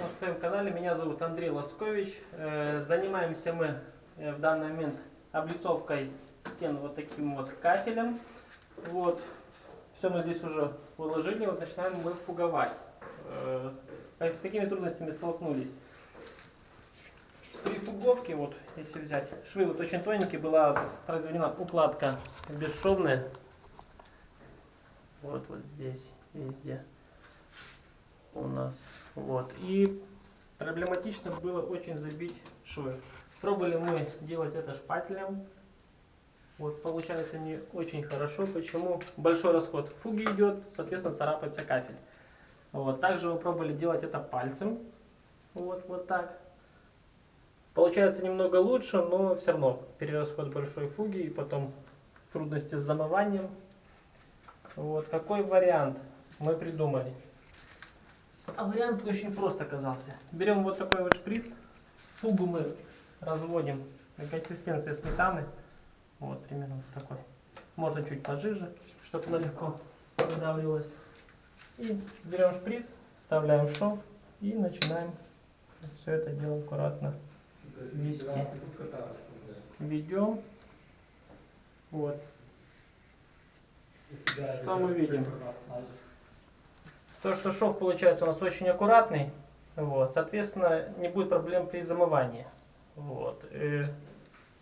На своем канале меня зовут Андрей Лоскович. Э, Занимаемся мы э, в данный момент облицовкой стен вот таким вот кафелем. Вот. Все мы здесь уже выложили, вот начинаем мы фуговать. Э, С какими трудностями столкнулись? Фуговке, вот если взять, швы вот очень тоненькие, была произведена укладка бесшовная. Вот, вот здесь, везде у нас. Вот. И проблематично было очень забить швы. Пробовали мы делать это шпателем. Вот, получается не очень хорошо. Почему? Большой расход фуги идет, соответственно, царапается кафель. Вот. Также мы пробовали делать это пальцем. Вот, вот так. Получается немного лучше, но все равно перерасход большой фуги и потом трудности с замыванием. Вот. Какой вариант мы придумали? А вариант очень прост оказался. Берем вот такой вот шприц, фугу мы разводим на консистенции сметаны. Вот, примерно вот такой. Можно чуть пожиже, чтобы она легко выдавливалась. И берем шприц, вставляем в шов и начинаем все это дело аккуратно вести. Ведем. Вот. Что мы видим? То, что шов получается у нас очень аккуратный, вот, соответственно, не будет проблем при замывании. Вот. э,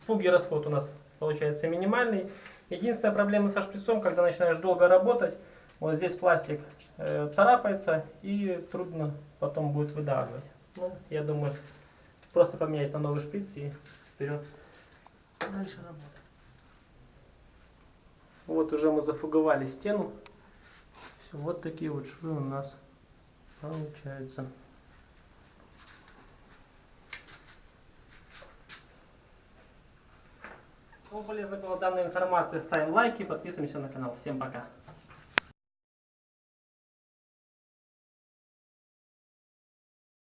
Фуги расход у нас получается минимальный. Единственная проблема со шприцом, когда начинаешь долго работать, вот здесь пластик э, царапается и трудно потом будет выдавливать. Ну, я думаю, просто поменять на новый шприц и вперед. Дальше работать. Вот уже мы зафуговали стену. Все, вот такие вот швы у нас получаются. Кому полезна была данная информация, ставим лайки, подписываемся на канал. Всем пока.